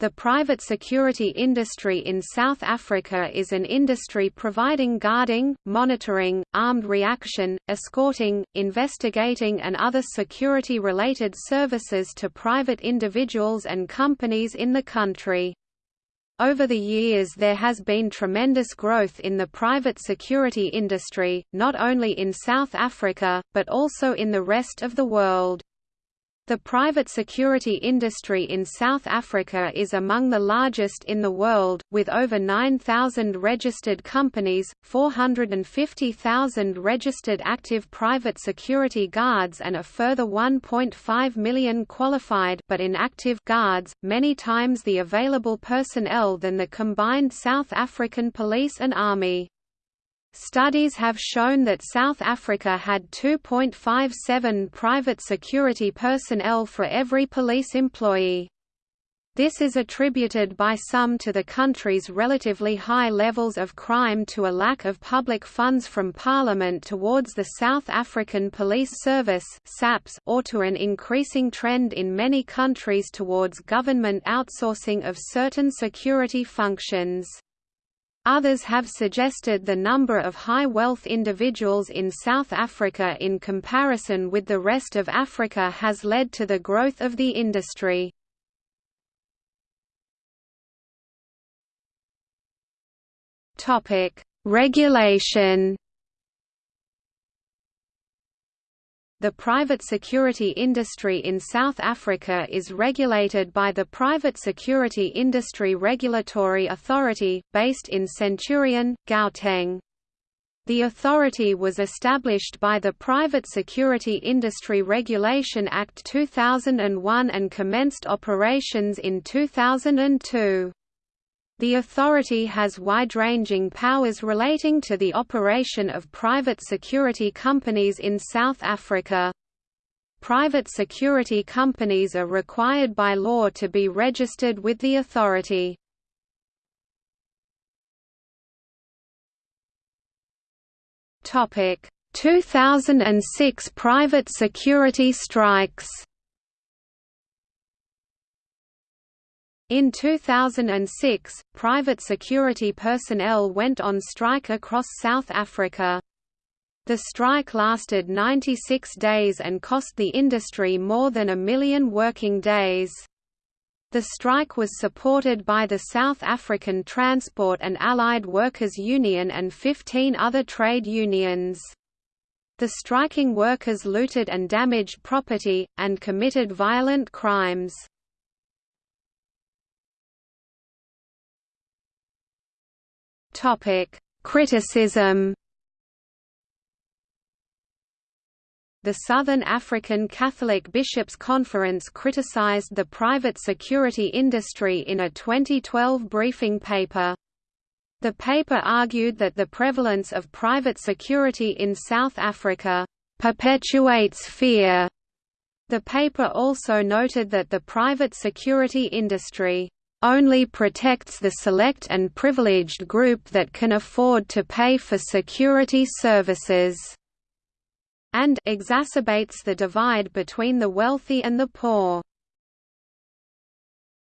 The private security industry in South Africa is an industry providing guarding, monitoring, armed reaction, escorting, investigating and other security-related services to private individuals and companies in the country. Over the years there has been tremendous growth in the private security industry, not only in South Africa, but also in the rest of the world. The private security industry in South Africa is among the largest in the world, with over 9,000 registered companies, 450,000 registered active private security guards and a further 1.5 million qualified but inactive guards, many times the available personnel than the combined South African police and army. Studies have shown that South Africa had 2.57 private security personnel for every police employee. This is attributed by some to the country's relatively high levels of crime to a lack of public funds from Parliament towards the South African Police Service or to an increasing trend in many countries towards government outsourcing of certain security functions. Others have suggested the number of high-wealth individuals in South Africa in comparison with the rest of Africa has led to the growth of the industry. Regulation The private security industry in South Africa is regulated by the Private Security Industry Regulatory Authority, based in Centurion, Gauteng. The authority was established by the Private Security Industry Regulation Act 2001 and commenced operations in 2002. The authority has wide-ranging powers relating to the operation of private security companies in South Africa. Private security companies are required by law to be registered with the authority. Topic: 2006 private security strikes. In 2006, private security personnel went on strike across South Africa. The strike lasted 96 days and cost the industry more than a million working days. The strike was supported by the South African Transport and Allied Workers Union and 15 other trade unions. The striking workers looted and damaged property, and committed violent crimes. Topic: Criticism. The Southern African Catholic Bishops' Conference criticized the private security industry in a 2012 briefing paper. The paper argued that the prevalence of private security in South Africa perpetuates fear. The paper also noted that the private security industry only protects the select and privileged group that can afford to pay for security services, and exacerbates the divide between the wealthy and the poor.